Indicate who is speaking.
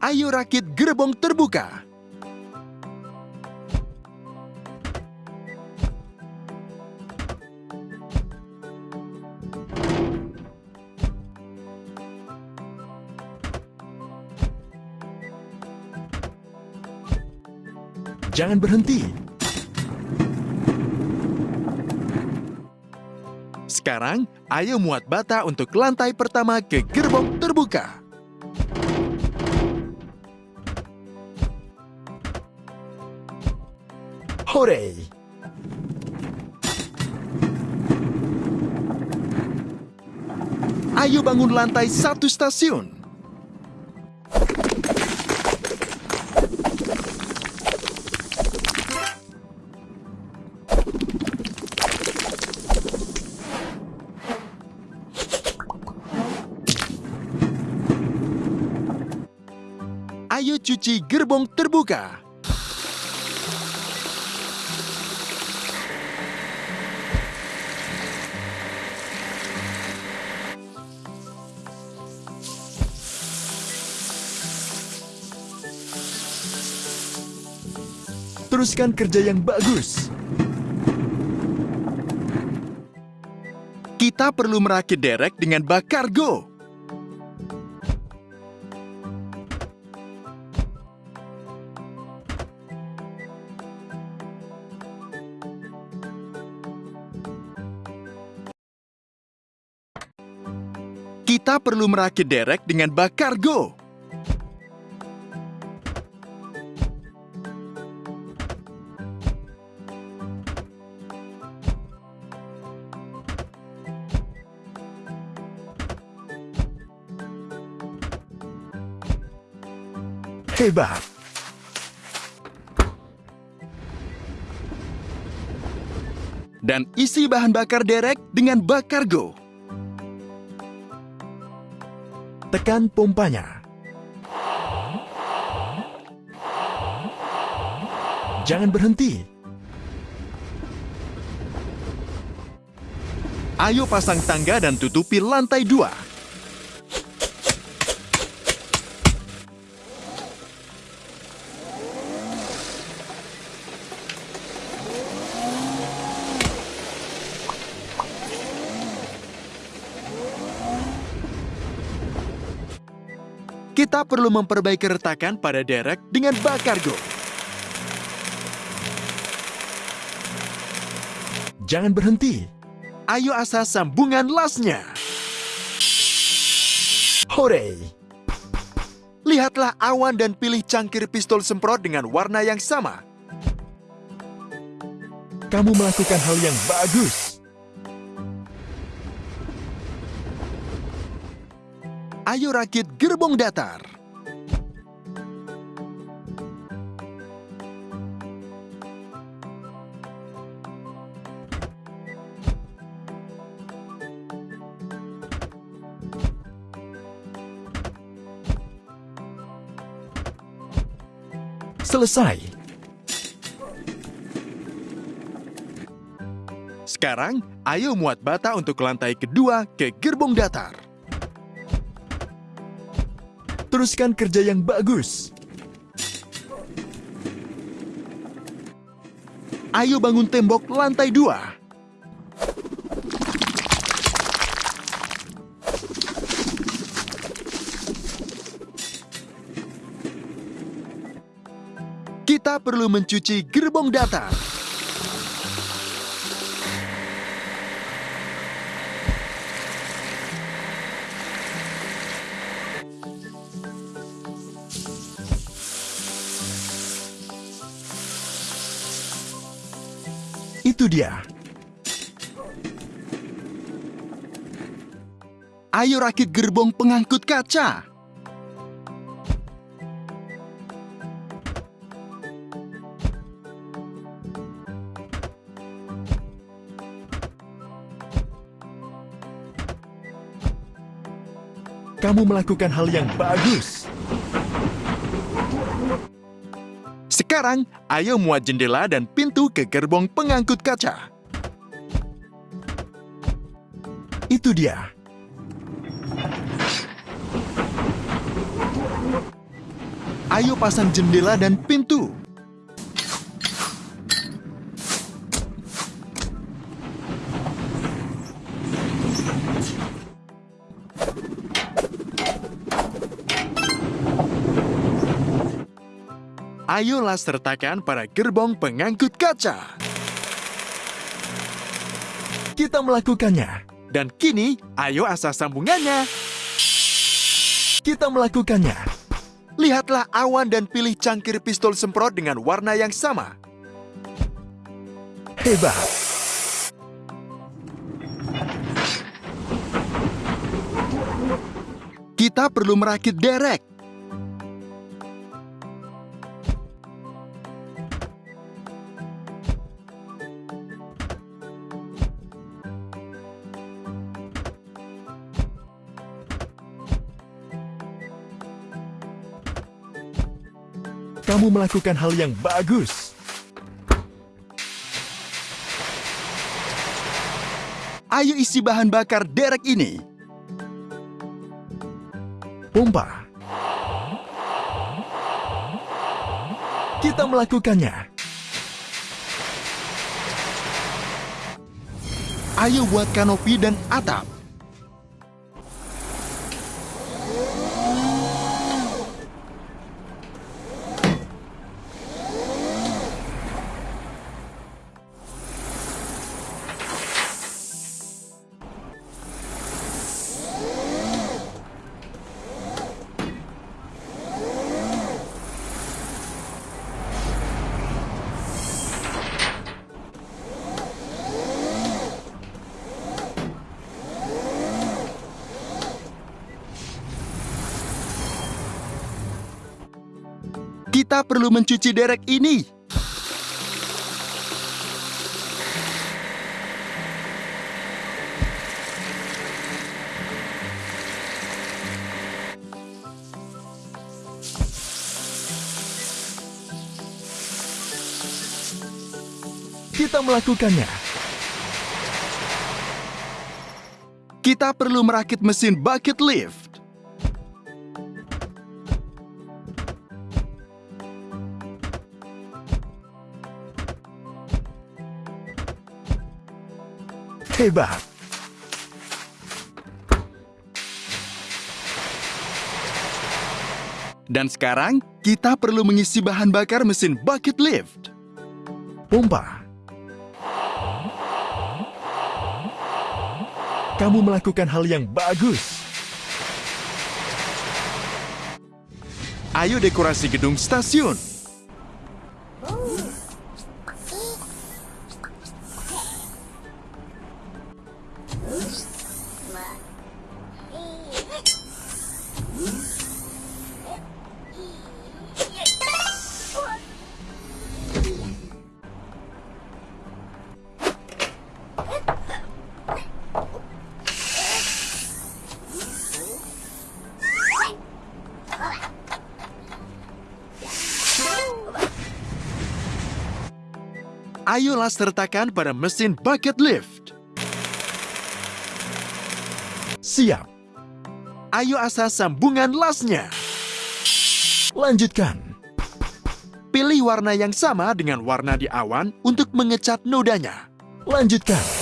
Speaker 1: Ayo rakit gerbong terbuka. Jangan berhenti. Sekarang, ayo muat bata untuk lantai pertama ke gerbong terbuka. Hore! Ayo bangun lantai satu stasiun. Ayo cuci gerbong terbuka. Teruskan kerja yang bagus. Kita perlu merakit derek dengan bak kargo. Kita perlu merakit derek dengan bak kargo. Hebat! Dan isi bahan bakar derek dengan bak kargo. Tekan pompanya. Jangan berhenti. Ayo pasang tangga dan tutupi lantai dua. Kita perlu memperbaiki retakan pada derek dengan bak kargo. Jangan berhenti. Ayo asah sambungan lasnya. Hore! Lihatlah awan dan pilih cangkir pistol semprot dengan warna yang sama. Kamu melakukan hal yang bagus. Ayo rakit gerbong datar. Selesai. Sekarang, ayo muat bata untuk lantai kedua ke gerbong datar. Teruskan kerja yang bagus. Ayo bangun tembok lantai dua. Kita perlu mencuci gerbong datar. Itu dia. Ayo rakit gerbong pengangkut kaca. Kamu melakukan hal yang bagus. Sekarang, ayo muat jendela dan pintu ke gerbong pengangkut kaca. Itu dia. Ayo pasang jendela dan pintu. Ayolah sertakan pada gerbong pengangkut kaca. Kita melakukannya. Dan kini, ayo asah sambungannya. Kita melakukannya. Lihatlah awan dan pilih cangkir pistol semprot dengan warna yang sama. Hebat! Kita perlu merakit derek. Kamu melakukan hal yang bagus. Ayo isi bahan bakar derek ini. Pompa. Kita melakukannya. Ayo buat kanopi dan atap. Kita perlu mencuci derek ini. Kita melakukannya. Kita perlu merakit mesin bucket lift. Hebat! Dan sekarang, kita perlu mengisi bahan bakar mesin bucket lift. Pompa. Kamu melakukan hal yang bagus. Ayo dekorasi gedung stasiun. Ayolah sertakan pada mesin bucket lift. Siap. Ayo asah sambungan lasnya. Lanjutkan. Pilih warna yang sama dengan warna di awan untuk mengecat nodanya. Lanjutkan.